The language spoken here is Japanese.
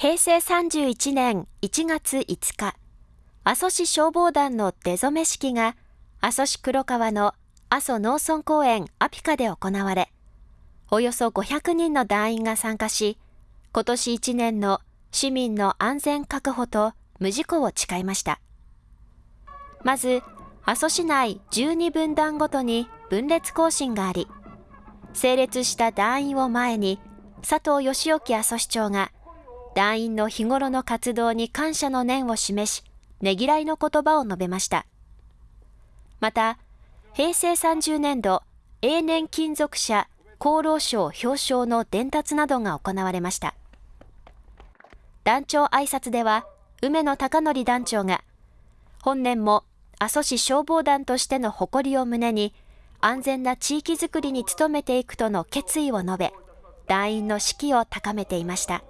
平成31年1月5日、阿蘇市消防団の出初め式が阿蘇市黒川の阿蘇農村公園アピカで行われ、およそ500人の団員が参加し、今年1年の市民の安全確保と無事故を誓いました。まず、阿蘇市内12分団ごとに分裂行進があり、整列した団員を前に佐藤義興阿蘇市長が団員の日頃の活動に感謝の念を示し、ねぎらいの言葉を述べました。また、平成30年度永年金属者厚労省表彰の伝達などが行われました。団長挨拶では、梅野貴則団長が、本年も阿蘇市消防団としての誇りを胸に、安全な地域づくりに努めていくとの決意を述べ、団員の士気を高めていました。